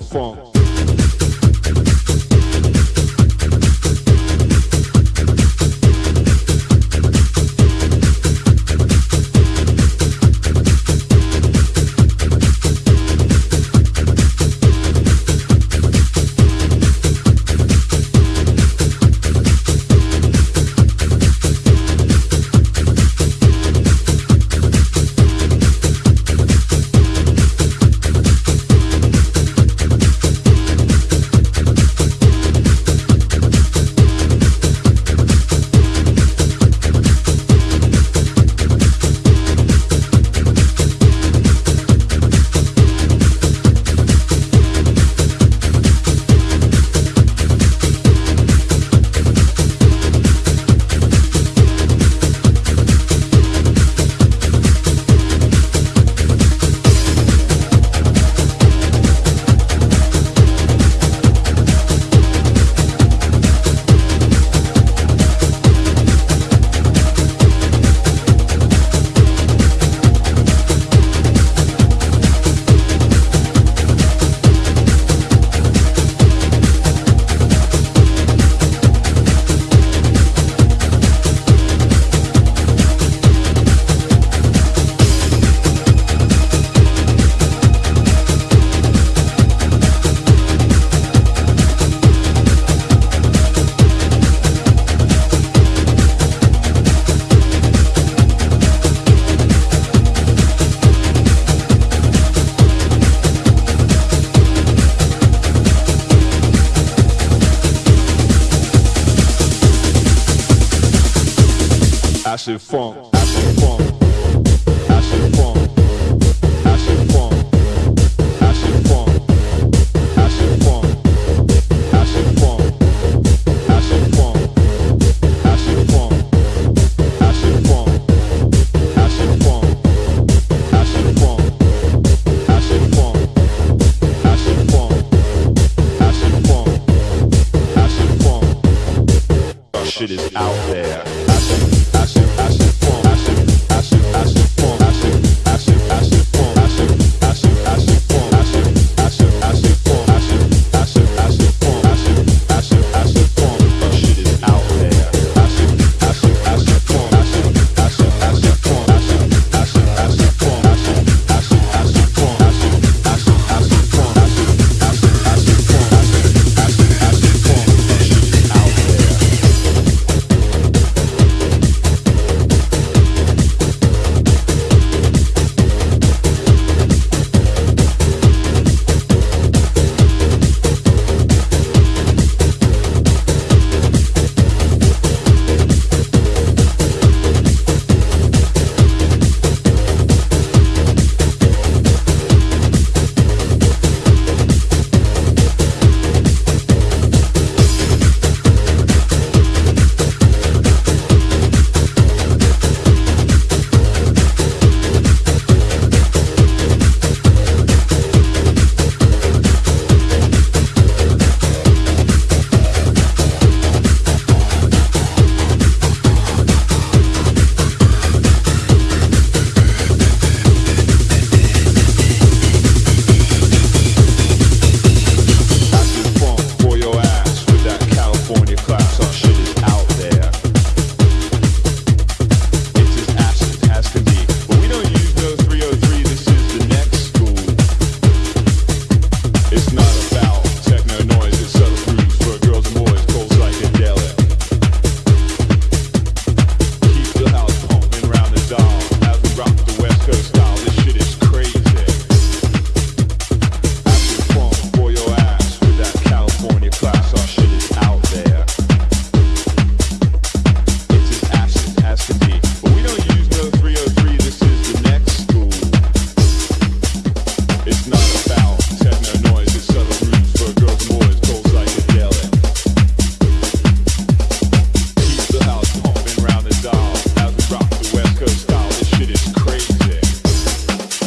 Funk. acid funk. Shit is out.